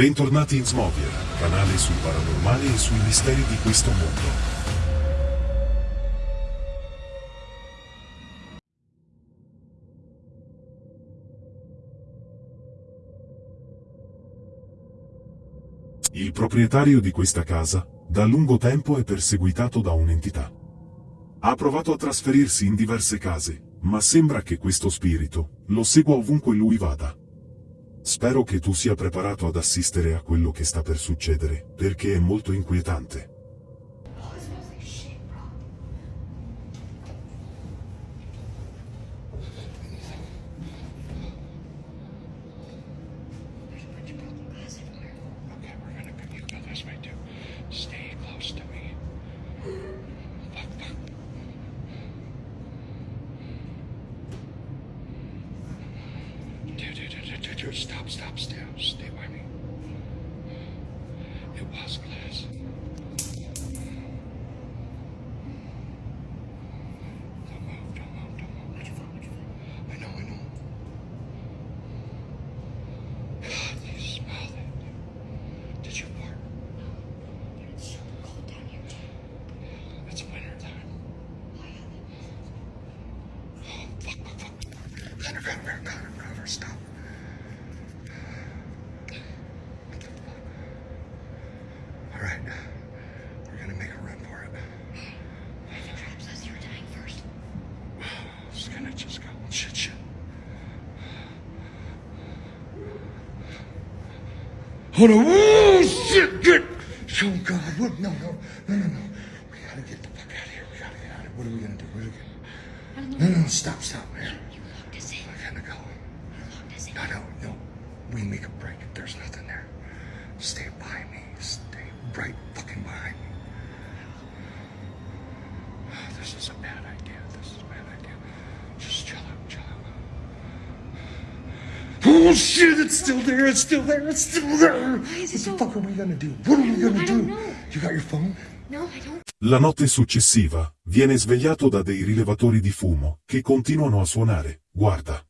Bentornati in Smovier, canale sul paranormale e sui misteri di questo mondo. Il proprietario di questa casa, da lungo tempo è perseguitato da un'entità. Ha provato a trasferirsi in diverse case, ma sembra che questo spirito lo segua ovunque lui vada. Spero che tu sia preparato ad assistere a quello che sta per succedere, perché è molto inquietante. Hold on. Oh, shit, get. Oh, God. What? No, no, no, no, no. We gotta get the fuck out of here. We gotta get out of here. What are we gonna do? What are we gonna... know. No, no, stop, stop, Oh shit, it's still there, it's still there, it's still there. Why is it what the so- fuck are we gonna do? What are we gonna I do? You got your phone? No, I don't. La notte successiva, viene svegliato da dei rilevatori di fumo, che continuano a suonare, guarda.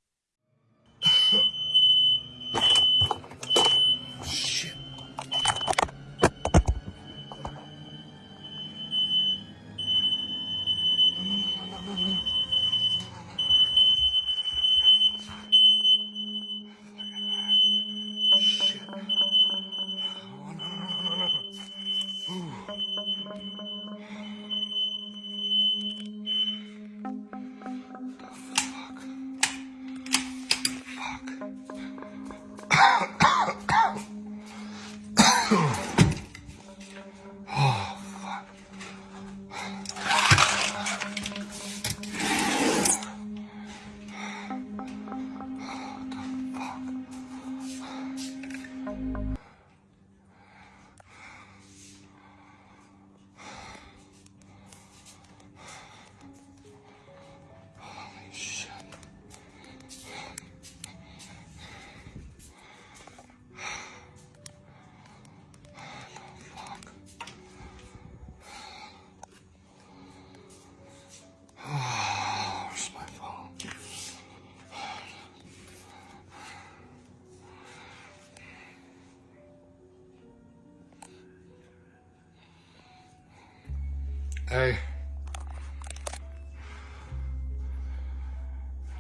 Hey.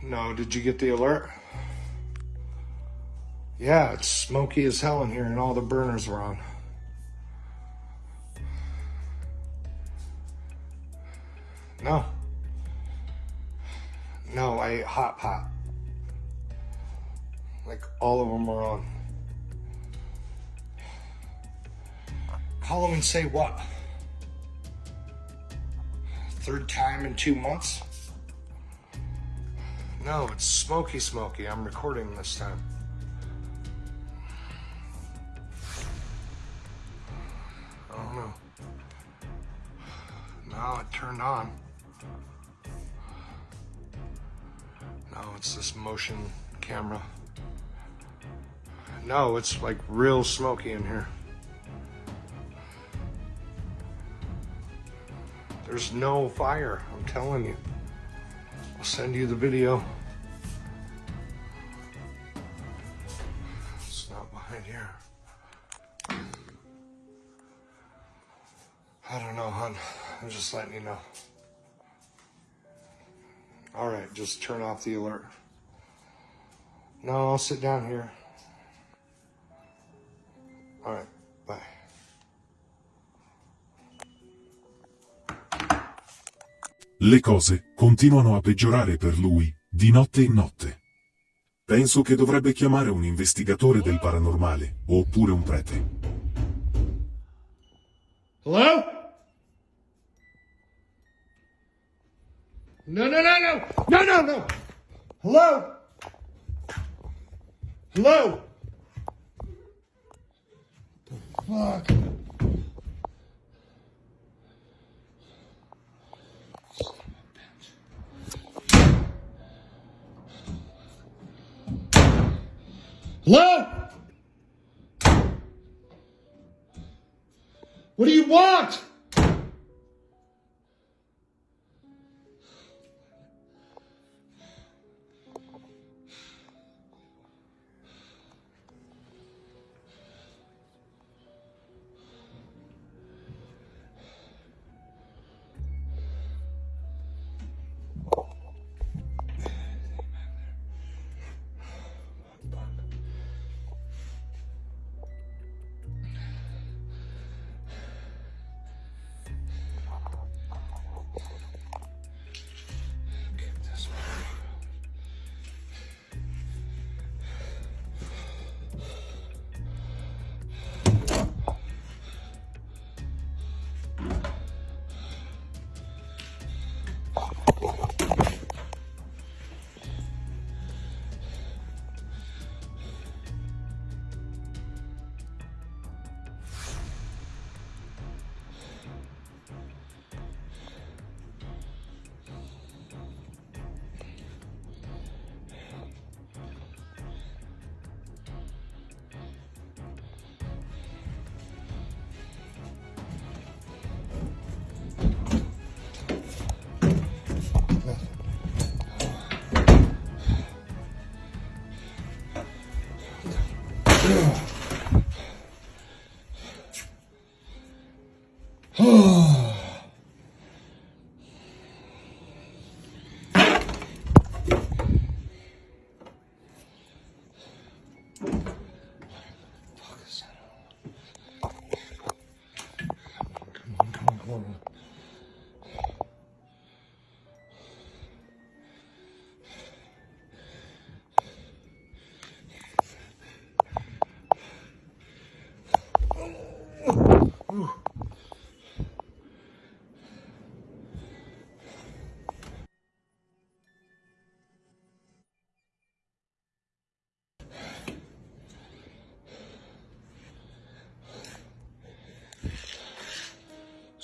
No, did you get the alert? Yeah, it's smoky as hell in here and all the burners are on. No. No, I ate hot pot. Like all of them are on. Call them and say what? Third time in two months? No, it's smoky smoky. I'm recording this time. I don't know. No, it turned on. No, it's this motion camera. No, it's like real smoky in here. There's no fire, I'm telling you. I'll send you the video. It's not behind here. I don't know, hon. I'm just letting you know. All right, just turn off the alert. No, I'll sit down here. All right, Le cose continuano a peggiorare per lui, di notte in notte. Penso che dovrebbe chiamare un investigatore del paranormale, oppure un prete. Hello? No, no, no, no! No, no, no! Hello? Hello? The fuck? Hello? What do you want?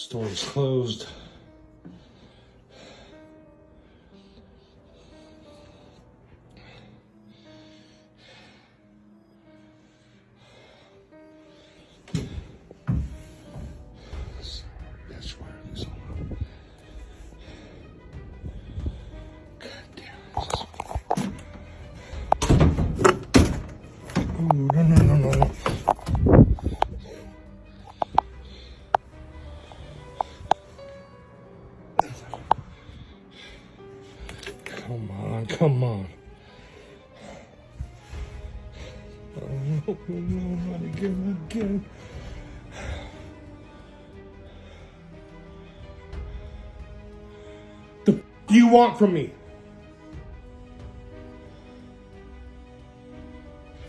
Store is closed. Oh, no, no, no, not again, again. The f- you want from me?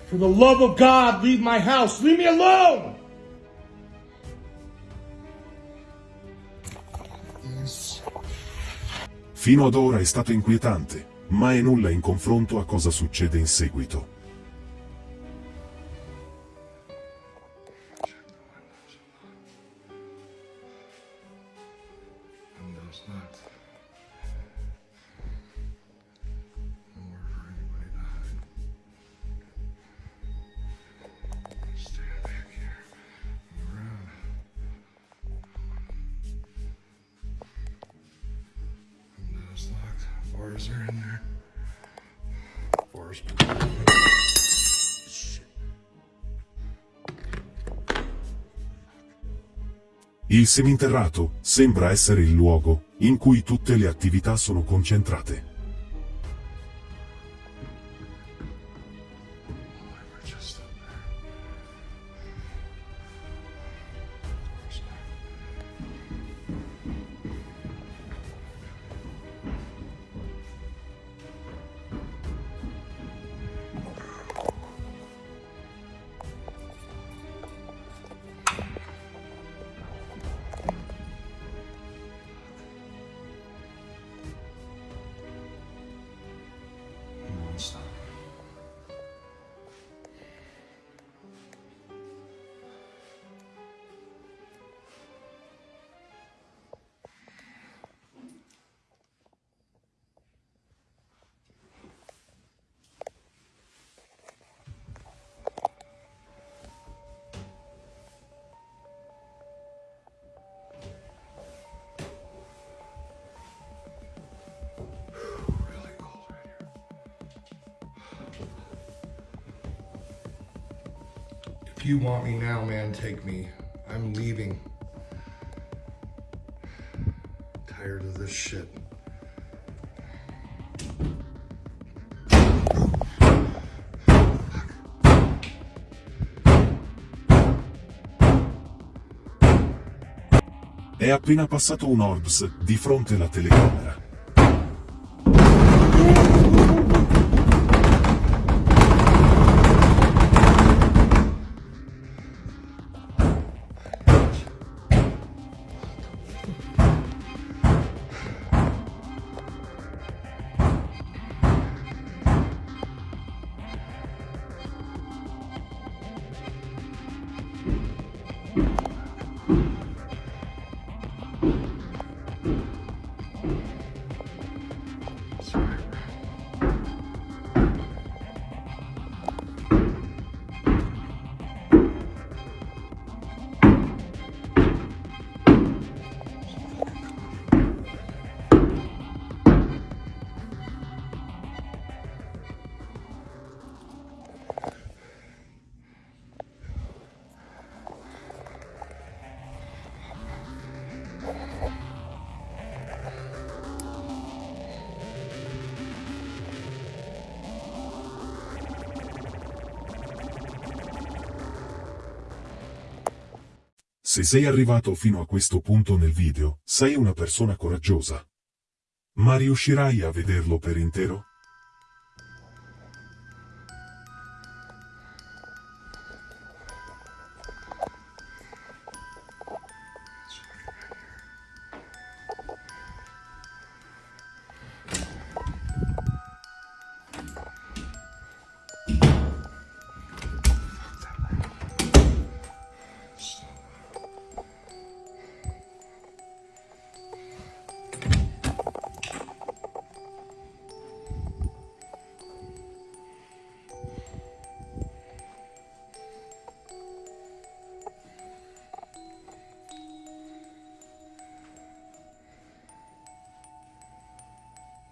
For the love of God, leave my house. Leave me alone! Fino ad ora è stato inquietante, ma è nulla in confronto a cosa succede in seguito. are in there. Forest. Il seminterrato sembra essere il luogo in cui tutte le attività sono concentrate. You want me now, man, take me. I'm leaving. Tired of this shit. È appena passato un Orbs di fronte alla telecamera. Sei arrivato fino a questo punto nel video, sei una persona coraggiosa. Ma riuscirai a vederlo per intero?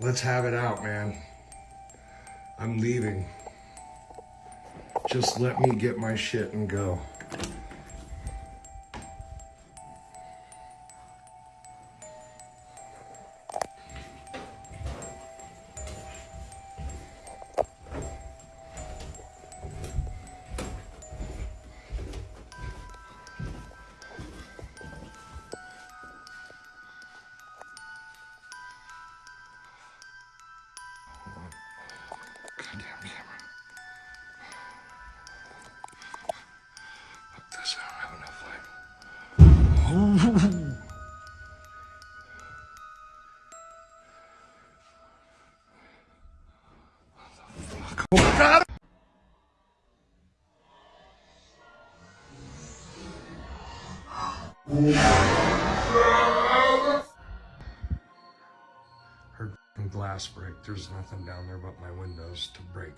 Let's have it out, man. I'm leaving. Just let me get my shit and go. There's nothing down there but my windows to break.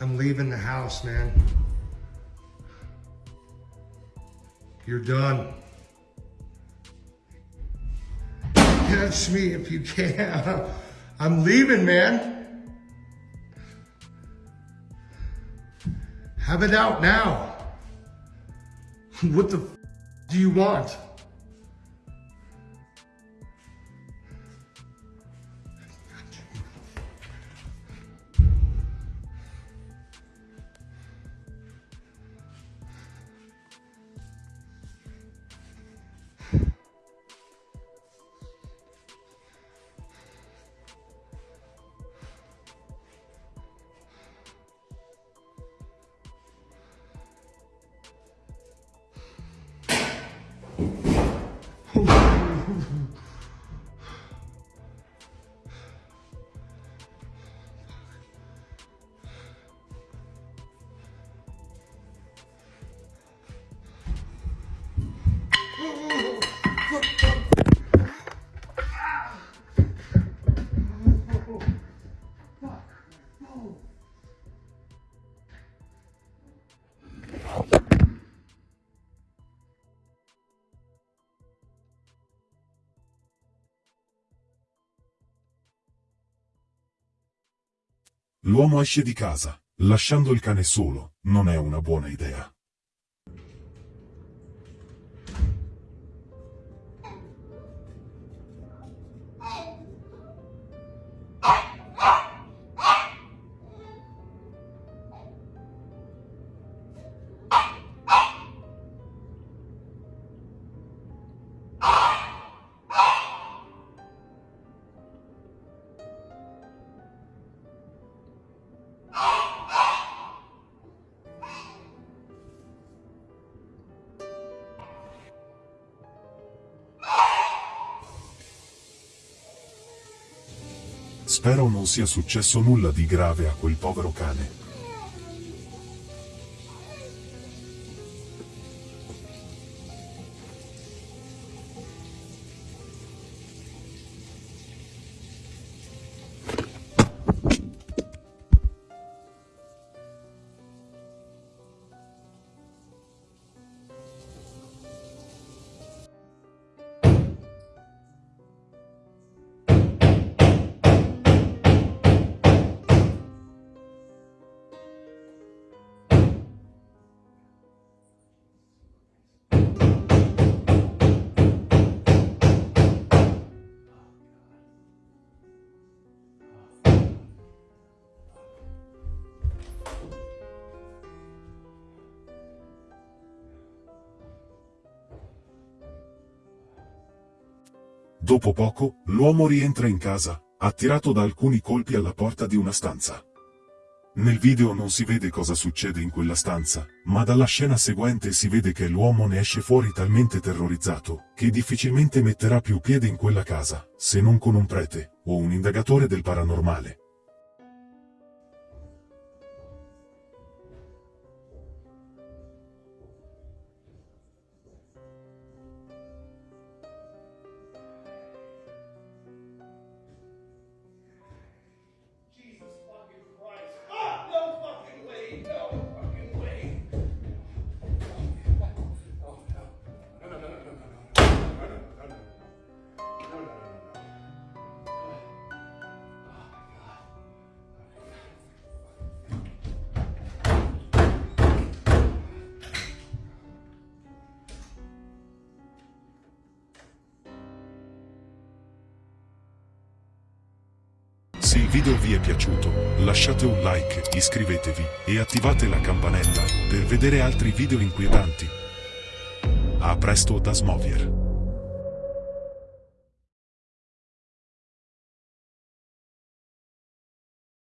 I'm leaving the house, man. You're done. Catch me if you can. I'm leaving, man. Have it out now. What the do you want? L'uomo esce di casa, lasciando il cane solo, non è una buona idea. Spero non sia successo nulla di grave a quel povero cane. Dopo poco, l'uomo rientra in casa, attirato da alcuni colpi alla porta di una stanza. Nel video non si vede cosa succede in quella stanza, ma dalla scena seguente si vede che l'uomo ne esce fuori talmente terrorizzato, che difficilmente metterà più piede in quella casa, se non con un prete, o un indagatore del paranormale. Se il video vi è piaciuto, lasciate un like, iscrivetevi e attivate la campanella per vedere altri video inquietanti. A presto da Smovier.